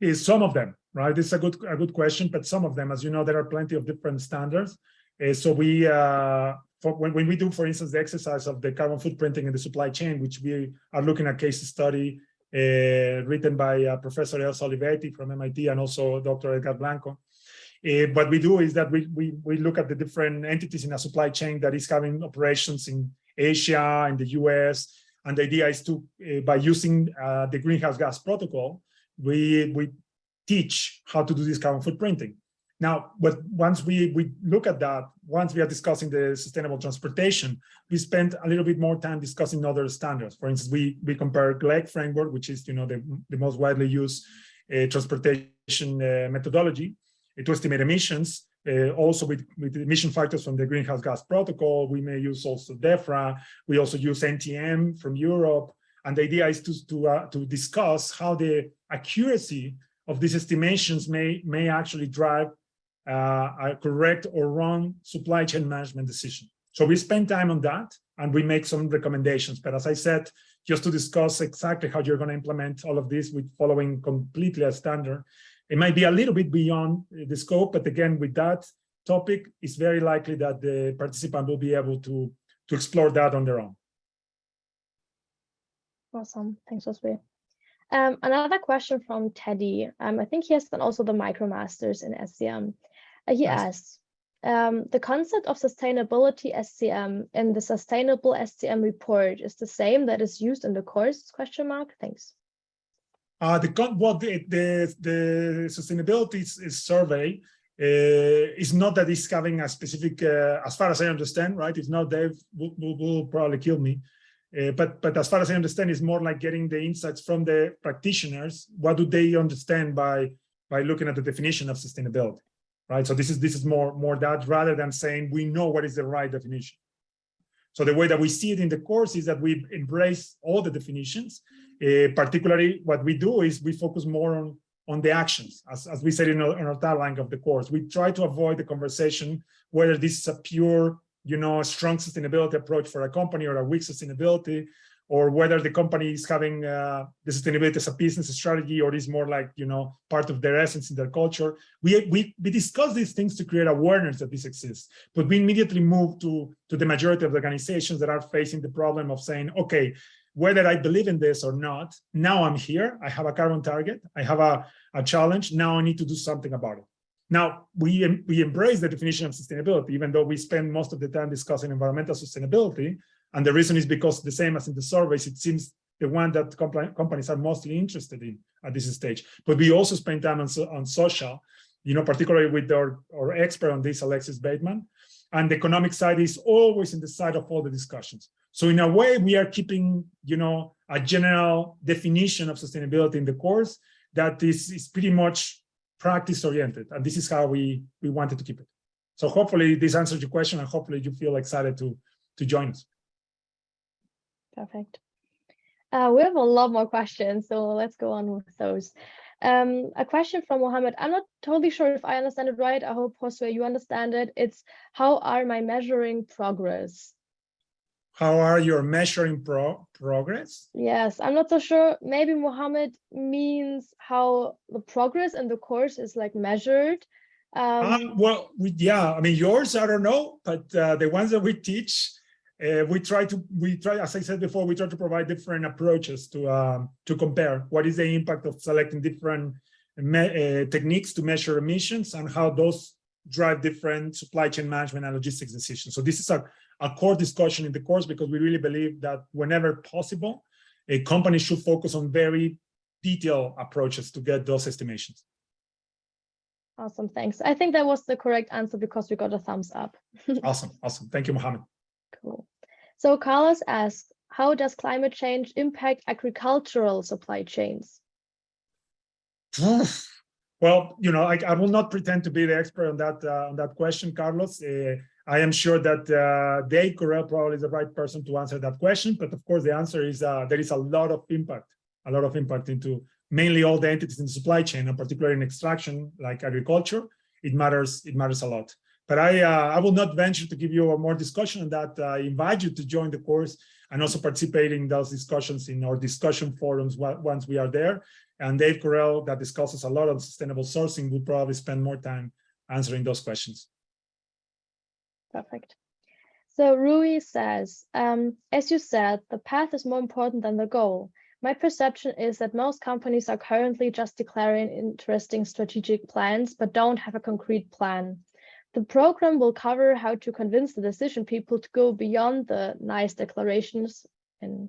Is some of them, right? It's a good, a good question, but some of them, as you know, there are plenty of different standards. Uh, so we uh, for when, when we do, for instance, the exercise of the carbon footprinting in the supply chain, which we are looking at case study uh, written by uh, Professor Elsa Olivetti from MIT and also Dr. Edgar Blanco. Uh, what we do is that we, we, we look at the different entities in a supply chain that is having operations in Asia, and the US, and the idea is to, uh, by using uh, the greenhouse gas protocol, we, we teach how to do this carbon footprinting. Now, but once we, we look at that, once we are discussing the sustainable transportation, we spend a little bit more time discussing other standards. For instance, we, we compare GLEC framework, which is you know the, the most widely used uh, transportation uh, methodology uh, to estimate emissions. Uh, also with, with emission factors from the greenhouse gas protocol, we may use also DEFRA. We also use NTM from Europe. And the idea is to, to, uh, to discuss how the accuracy of these estimations may, may actually drive a correct or wrong supply chain management decision. So we spend time on that and we make some recommendations. But as I said, just to discuss exactly how you're going to implement all of this with following completely a standard, it might be a little bit beyond the scope. But again, with that topic, it's very likely that the participant will be able to, to explore that on their own. Awesome. Thanks, Josue. Um, another question from Teddy. Um, I think he has done also the MicroMasters in SCM. Uh, he Nice. asks, um, the concept of sustainability SCM in the sustainable SCM report is the same that is used in the course question mark? Thanks. Uh, the what the, the, the sustainability survey uh, is not that it's having a specific, uh, as far as I understand, right? if not Dave will, will, will probably kill me. Uh, but but as far as I understand, it's more like getting the insights from the practitioners. What do they understand by by looking at the definition of sustainability, right? So this is this is more more that rather than saying we know what is the right definition. So the way that we see it in the course is that we embrace all the definitions. Uh, particularly, what we do is we focus more on on the actions, as, as we said in our, in our tagline of the course. We try to avoid the conversation whether this is a pure you know, strong sustainability approach for a company or a weak sustainability, or whether the company is having uh, the sustainability as a business strategy or is more like, you know, part of their essence in their culture. We, we, we discuss these things to create awareness that this exists, but we immediately move to, to the majority of the organizations that are facing the problem of saying, okay, whether I believe in this or not, now I'm here, I have a carbon target, I have a, a challenge, now I need to do something about it. Now, we, we embrace the definition of sustainability, even though we spend most of the time discussing environmental sustainability. And the reason is because the same as in the surveys, it seems the one that comp companies are mostly interested in at this stage. But we also spend time on, on social, you know, particularly with our, our expert on this, Alexis Bateman. And the economic side is always in the side of all the discussions. So in a way, we are keeping, you know, a general definition of sustainability in the course that is, is pretty much practice oriented and this is how we we wanted to keep it so hopefully this answers your question and hopefully you feel excited to to join us perfect uh, we have a lot more questions so let's go on with those um, a question from Mohammed. I'm not totally sure if I understand it right. I hope, Josue, you understand it. It's how are my measuring progress? How are you measuring pro progress? Yes, I'm not so sure. Maybe Mohammed means how the progress in the course is like measured. Um, uh, well, we, yeah, I mean, yours, I don't know, but uh, the ones that we teach, uh, we try to, we try, as I said before, we try to provide different approaches to, um, to compare what is the impact of selecting different uh, techniques to measure emissions and how those drive different supply chain management and logistics decisions. So this is a, a core discussion in the course because we really believe that whenever possible, a company should focus on very detailed approaches to get those estimations. Awesome, thanks. I think that was the correct answer because we got a thumbs up. awesome, awesome. Thank you, Mohammed. Cool. So Carlos asks, how does climate change impact agricultural supply chains? Well, you know, I, I, will not pretend to be the expert on that uh, on that question, Carlos. Uh, I am sure that uh, Dave Correll probably is the right person to answer that question. But of course, the answer is uh, there is a lot of impact, a lot of impact into mainly all the entities in the supply chain, and particularly in extraction, like agriculture. It matters. It matters a lot. But I uh, I will not venture to give you a more discussion on that. I invite you to join the course and also participate in those discussions in our discussion forums once we are there. And Dave Correll, that discusses a lot of sustainable sourcing, will probably spend more time answering those questions. Perfect. So Rui says, um, as you said, the path is more important than the goal. My perception is that most companies are currently just declaring interesting strategic plans, but don't have a concrete plan. The program will cover how to convince the decision people to go beyond the nice declarations and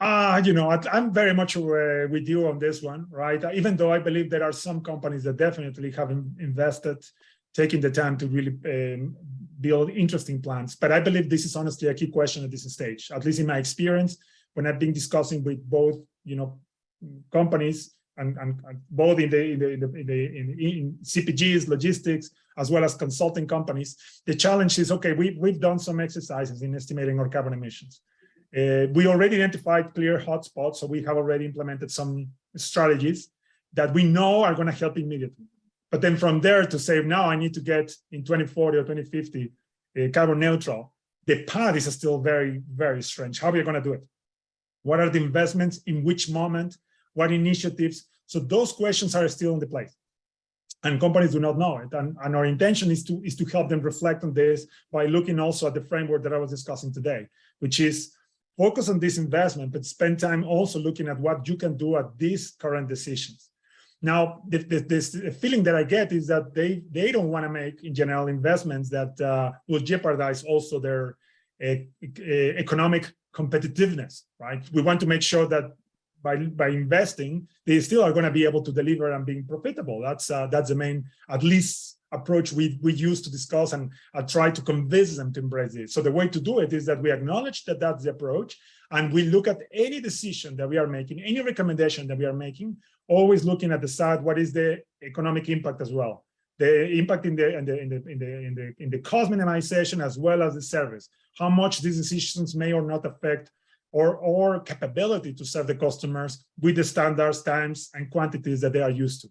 uh, you know, I, I'm very much uh, with you on this one, right? Even though I believe there are some companies that definitely have invested, taking the time to really um, build interesting plans. But I believe this is honestly a key question at this stage, at least in my experience, when I've been discussing with both, you know, companies and, and, and both in the, in the, in the, in, the in, in, CPGs, logistics, as well as consulting companies, the challenge is, okay, we, we've done some exercises in estimating our carbon emissions. Uh, we already identified clear hotspots, so we have already implemented some strategies that we know are going to help immediately. But then from there to say, now I need to get in 2040 or 2050 uh, carbon neutral, the path is still very, very strange. How are we going to do it? What are the investments? In which moment? What initiatives? So those questions are still in the place. And companies do not know it. And, and our intention is to, is to help them reflect on this by looking also at the framework that I was discussing today, which is focus on this investment, but spend time also looking at what you can do at these current decisions. Now, the, the, this feeling that I get is that they, they don't want to make, in general, investments that uh, will jeopardize also their uh, economic competitiveness, right? We want to make sure that by, by investing, they still are going to be able to deliver and being profitable. That's, uh, that's the main, at least approach we, we use to discuss and uh, try to convince them to embrace it. So the way to do it is that we acknowledge that that's the approach and we look at any decision that we are making, any recommendation that we are making, always looking at the side, what is the economic impact as well? The impact in the, in the, in the, in the, in the, in the cost minimization as well as the service, how much these decisions may or not affect or, or capability to serve the customers with the standards, times, and quantities that they are used to.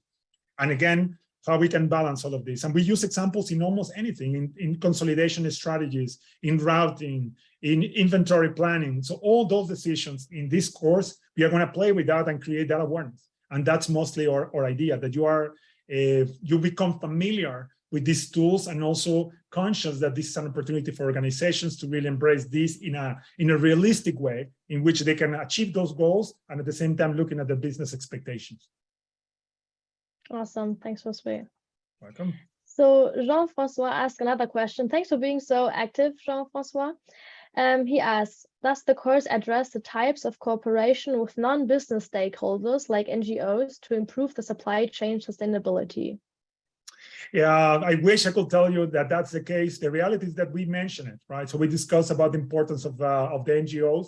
And again, how we can balance all of this. And we use examples in almost anything, in, in consolidation strategies, in routing, in inventory planning. So all those decisions in this course, we are going to play with that and create that awareness. And that's mostly our, our idea, that you are, uh, you become familiar with these tools and also conscious that this is an opportunity for organizations to really embrace this in a in a realistic way in which they can achieve those goals and at the same time looking at the business expectations. Awesome. Thanks, Josue. Welcome. So Jean-Francois asked another question. Thanks for being so active, Jean-Francois. Um, he asks, does the course address the types of cooperation with non-business stakeholders like NGOs to improve the supply chain sustainability? Yeah, I wish I could tell you that that's the case. The reality is that we mention it, right? So we discuss about the importance of, uh, of the NGOs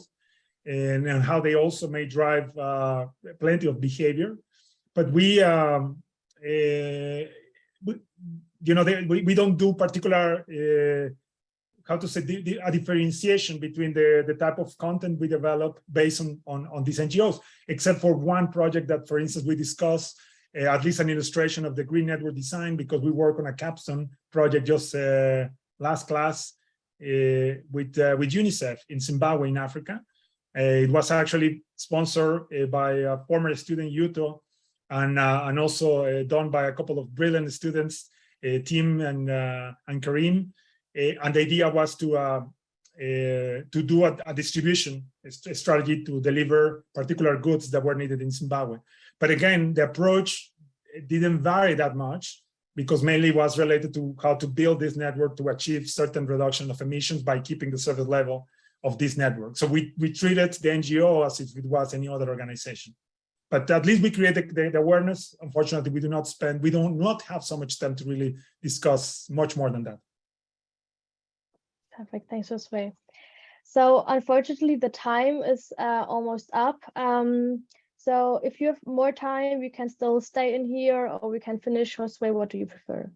and, and how they also may drive uh, plenty of behavior. But we, um, uh, we you know, they, we, we don't do particular uh, how to say the, the, a differentiation between the, the type of content we develop based on, on, on these NGOs, except for one project that, for instance, we discuss uh, at least an illustration of the green network design because we work on a capstone project just uh, last class uh, with, uh, with UNICEF in Zimbabwe in Africa. Uh, it was actually sponsored uh, by a former student, Yuto, and, and also done by a couple of brilliant students, Tim and, and Karim. And the idea was to uh, to do a, a distribution a strategy to deliver particular goods that were needed in Zimbabwe. But again, the approach didn't vary that much because mainly was related to how to build this network to achieve certain reduction of emissions by keeping the service level of this network. So we, we treated the NGO as if it was any other organization. But at least we created the, the awareness. Unfortunately, we do not spend, we do not have so much time to really discuss much more than that. Perfect. Thanks, Josue. So unfortunately, the time is uh, almost up. Um, so if you have more time, we can still stay in here or we can finish. Josue, what do you prefer?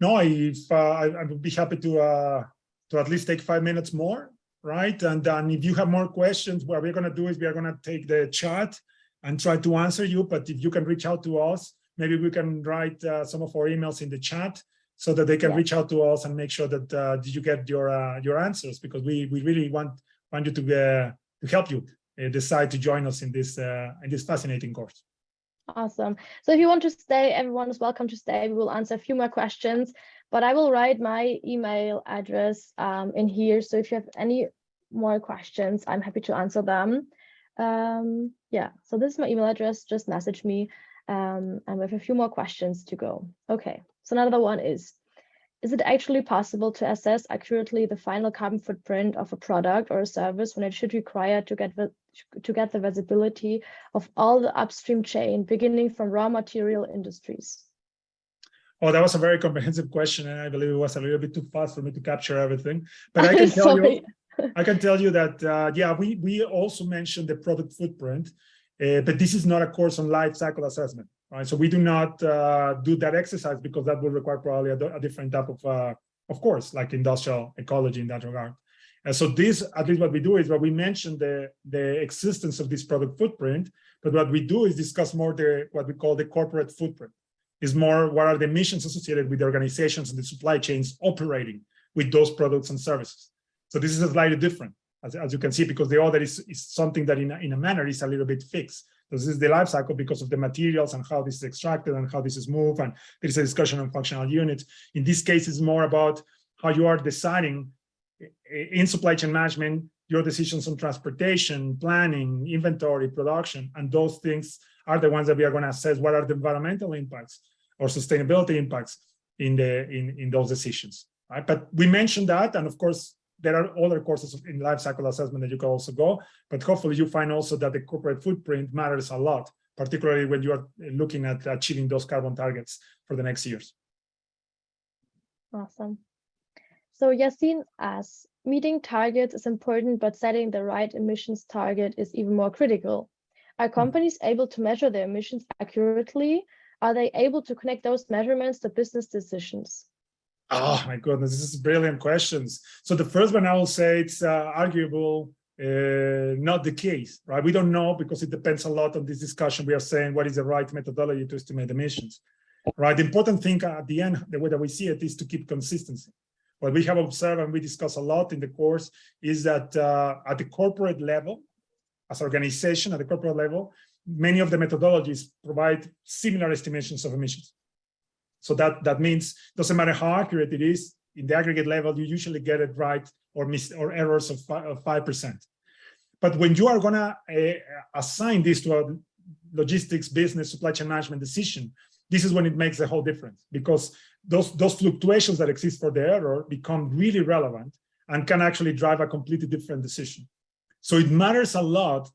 No, if uh, I, I, would be happy to uh, to at least take five minutes more, right? And then if you have more questions, what we're going to do is we are going to take the chat and try to answer you. But if you can reach out to us, maybe we can write uh, some of our emails in the chat so that they can yeah. reach out to us and make sure that uh, did you get your uh, your answers because we we really want want you to uh, to help you decide to join us in this uh, in this fascinating course. Awesome. So if you want to stay, everyone is welcome to stay. We will answer a few more questions, but I will write my email address um, in here. So if you have any more questions, I'm happy to answer them. Um, Yeah, so this is my email address, just message me. Um, and we have a few more questions to go. Okay, so another one is, is it actually possible to assess accurately the final carbon footprint of a product or a service when it should require to get, the- to get the visibility of all the upstream chain, beginning from raw material industries? Oh, that was a very comprehensive question, and I believe it was a little bit too fast for me to capture everything. But I can tell you, I can tell you that, uh, yeah, we, we also mentioned the product footprint, uh, but this is not a course on life cycle assessment, right? So we do not uh, do that exercise because that would require probably a, a different type of, uh, of course, like industrial ecology in that regard. And so this, at least what we do is what we mention the, the existence of this product footprint, but what we do is discuss more the, what we call the corporate footprint is more what are the emissions associated with the organizations and the supply chains operating with those products and services. So this is a slightly different, as, as you can see, because the other is, is something that in a, in a manner is a little bit fixed. This is the life cycle because of the materials and how this is extracted and how this is moved. And there is a discussion on functional units. In this case, it's more about how you are deciding in supply chain management, your decisions on transportation, planning, inventory, production, and those things are the ones that we are going to assess what are the environmental impacts or sustainability impacts in the in, in those decisions. Right. But we mentioned that, and of course, there are other courses in life cycle assessment that you can also go, but hopefully you find also that the corporate footprint matters a lot, particularly when you are looking at achieving those carbon targets for the next years. Awesome. So Yasin asks, meeting targets is important, but setting the right emissions target is even more critical. Are hmm. companies able to measure their emissions accurately? Are they able to connect those measurements to business decisions? Oh my goodness, this is brilliant questions. So the first one I will say it's uh, arguable, uh, not the case, right? We don't know because it depends a lot on this discussion. We are saying what is the right methodology to estimate emissions, right? The important thing at the end, the way that we see it is to keep consistency. What we have observed and we discuss a lot in the course is that uh, at the corporate level, as organization at the corporate level, many of the methodologies provide similar estimations of emissions. So that, that means doesn't matter how accurate it is, in the aggregate level, you usually get it right or miss or errors of 5%. But when you are gonna uh, assign this to a logistics, business, supply chain management decision, this is when it makes a whole difference because those, those fluctuations that exist for the error become really relevant and can actually drive a completely different decision. So it matters a lot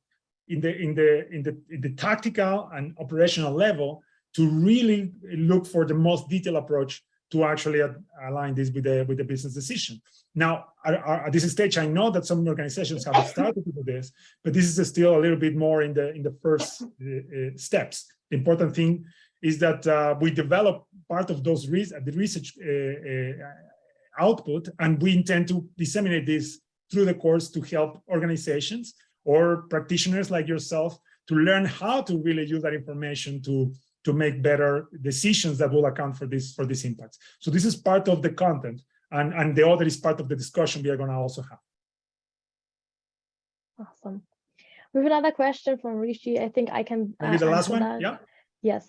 in the in the in the in the tactical and operational level to really look for the most detailed approach to actually align this with the with the business decision. Now, at this stage, I know that some organizations have started to do this, but this is still a little bit more in the in the first uh, steps. The important thing is that uh, we develop part of those re the research uh, output, and we intend to disseminate this through the course to help organizations or practitioners like yourself to learn how to really use that information to to make better decisions that will account for this for these impacts. So this is part of the content, and and the other is part of the discussion we are going to also have. Awesome. We have another question from Rishi. I think I can. Maybe uh, the last one. that. Yeah. Yes.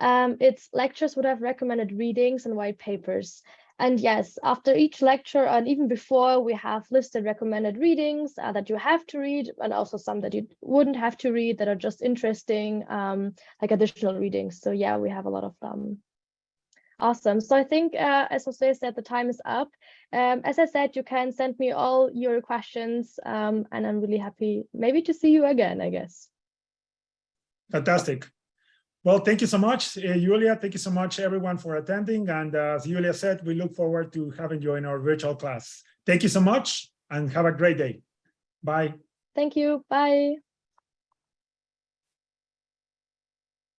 Um, it's lectures would have recommended readings and white papers. And yes, after each lecture and even before, we have listed recommended readings uh, that you have to read and also some that you wouldn't have to read that are just interesting, um, like additional readings. So yeah, we have a lot of them. Awesome. So I think, uh, as Jose said, the time is up. Um, as I said, you can send me all your questions um, and I'm really happy maybe to see you again, I guess. Fantastic. Well, thank you so much, uh, Julia. Thank you so much, everyone, for attending. And uh, as Julia said, we look forward to having you in our virtual class. Thank you so much and have a great day. Bye. Thank you. Bye.